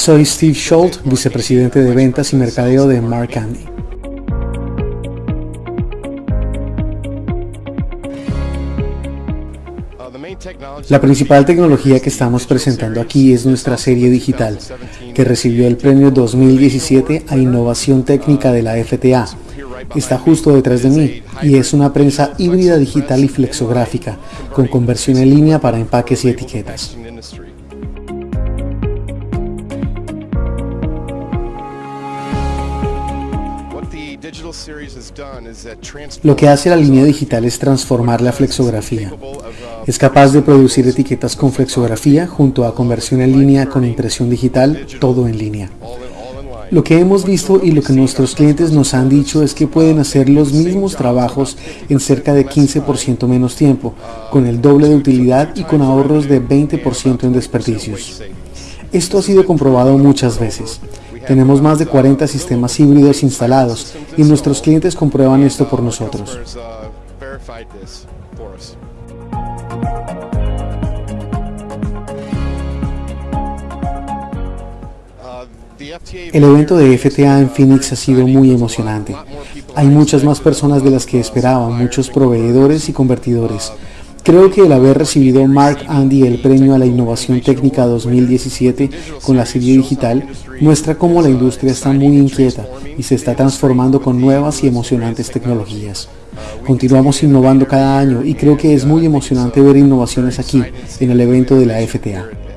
Soy Steve Schultz, vicepresidente de ventas y mercadeo de Mark Andy. La principal tecnología que estamos presentando aquí es nuestra serie digital, que recibió el premio 2017 a Innovación Técnica de la FTA. Está justo detrás de mí y es una prensa híbrida digital y flexográfica, con conversión en línea para empaques y etiquetas. Lo que hace la línea digital es transformar la flexografía. Es capaz de producir etiquetas con flexografía junto a conversión en línea con impresión digital, todo en línea. Lo que hemos visto y lo que nuestros clientes nos han dicho es que pueden hacer los mismos trabajos en cerca de 15% menos tiempo, con el doble de utilidad y con ahorros de 20% en desperdicios. Esto ha sido comprobado muchas veces. Tenemos más de 40 sistemas híbridos instalados y nuestros clientes comprueban esto por nosotros. El evento de FTA en Phoenix ha sido muy emocionante. Hay muchas más personas de las que esperaban, muchos proveedores y convertidores. Creo que el haber recibido Mark Andy el premio a la innovación técnica 2017 con la serie digital muestra cómo la industria está muy inquieta y se está transformando con nuevas y emocionantes tecnologías. Continuamos innovando cada año y creo que es muy emocionante ver innovaciones aquí en el evento de la FTA.